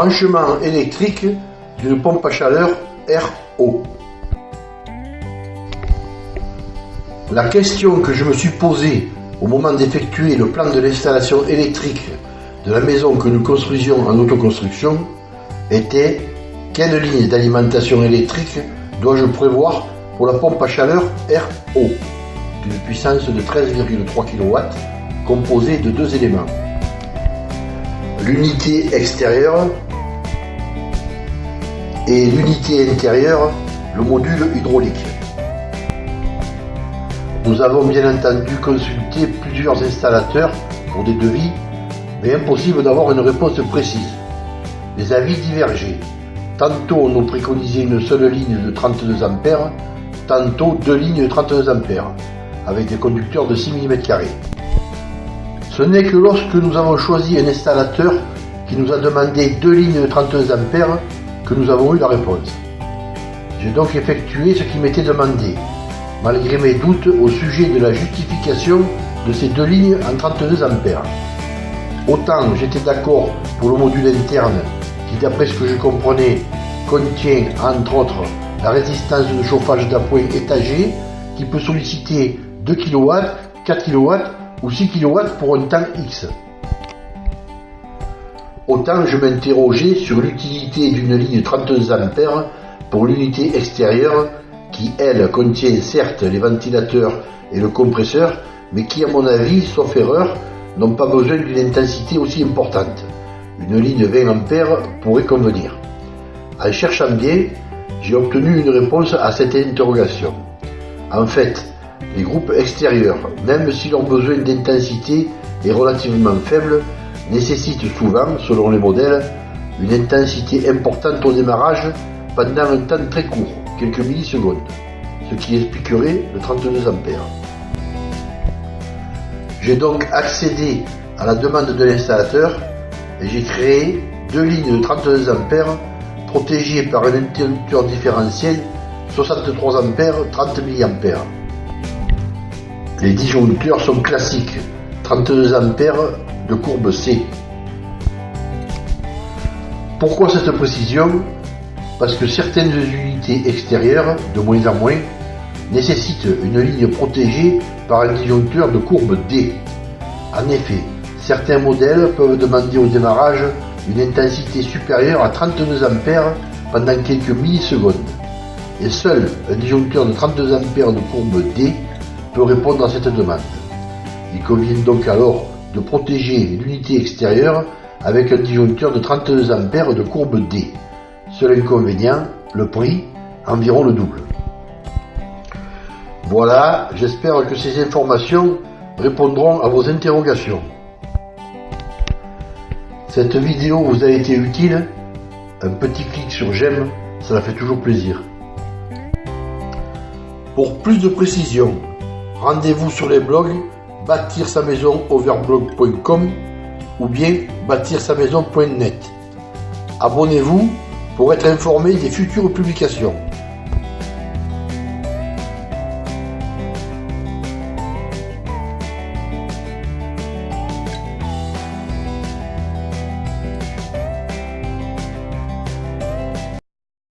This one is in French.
Branchement électrique d'une pompe à chaleur RO. La question que je me suis posée au moment d'effectuer le plan de l'installation électrique de la maison que nous construisions en autoconstruction était quelle ligne d'alimentation électrique dois-je prévoir pour la pompe à chaleur RO d'une puissance de 13,3 kW composée de deux éléments. L'unité extérieure et l'unité intérieure, le module hydraulique. Nous avons bien entendu consulté plusieurs installateurs pour des devis, mais impossible d'avoir une réponse précise. Les avis divergeaient. Tantôt on nous préconisait une seule ligne de 32 A, tantôt deux lignes de 32 A, avec des conducteurs de 6 mm. Ce n'est que lorsque nous avons choisi un installateur qui nous a demandé deux lignes de 32 A que nous avons eu la réponse. J'ai donc effectué ce qui m'était demandé, malgré mes doutes au sujet de la justification de ces deux lignes en 32 A. Autant j'étais d'accord pour le module interne qui, d'après ce que je comprenais, contient entre autres la résistance de chauffage d'appoint étagé qui peut solliciter 2 kW, 4 kW ou 6 kW pour un temps X. Autant je m'interrogeais sur l'utilité d'une ligne 32 A pour l'unité extérieure qui, elle, contient certes les ventilateurs et le compresseur, mais qui, à mon avis, sauf erreur, n'ont pas besoin d'une intensité aussi importante. Une ligne 20 A pourrait convenir. En cherchant bien, j'ai obtenu une réponse à cette interrogation. En fait, les groupes extérieurs, même si leur besoin d'intensité est relativement faible, nécessitent souvent, selon les modèles, une intensité importante au démarrage pendant un temps très court, quelques millisecondes, ce qui expliquerait le 32 A. J'ai donc accédé à la demande de l'installateur et j'ai créé deux lignes de 32 A protégées par un interrupteur différentiel 63 A 30 mA. Les disjoncteurs sont classiques, 32 A de courbe C. Pourquoi cette précision? Parce que certaines unités extérieures, de moins en moins, nécessitent une ligne protégée par un disjoncteur de courbe D. En effet, certains modèles peuvent demander au démarrage une intensité supérieure à 32 A pendant quelques millisecondes. Et seul un disjoncteur de 32 A de courbe D peut répondre à cette demande. Il convient donc alors de protéger l'unité extérieure avec un disjoncteur de 32 A de courbe D. Seul inconvénient, le prix, environ le double. Voilà, j'espère que ces informations répondront à vos interrogations. Cette vidéo vous a été utile? Un petit clic sur j'aime, cela fait toujours plaisir. Pour plus de précisions, rendez-vous sur les blogs bâtir sa maison overblog.com ou bien bâtir sa maison.net. Abonnez-vous pour être informé des futures publications.